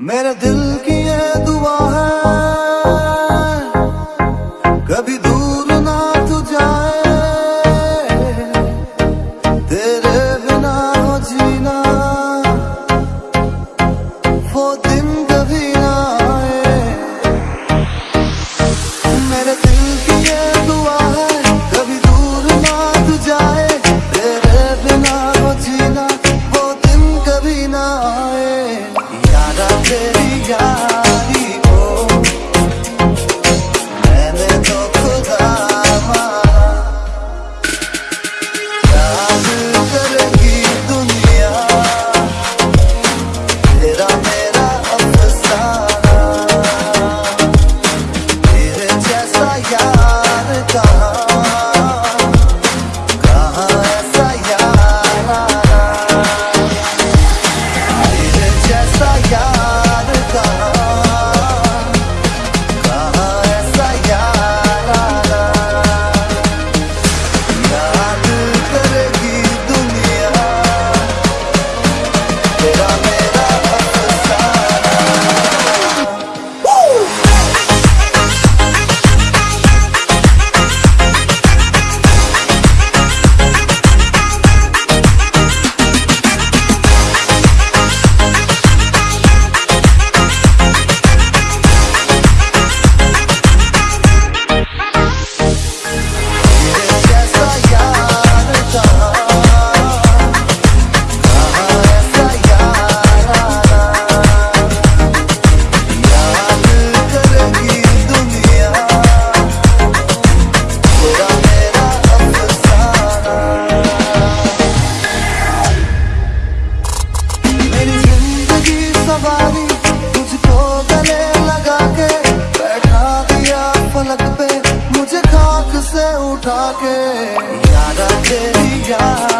मेरे दिल की ये दुआ है, कभी दूर ना तू जाए। तेरे बिना हो जीना, वो उठा के यारा तेरी यार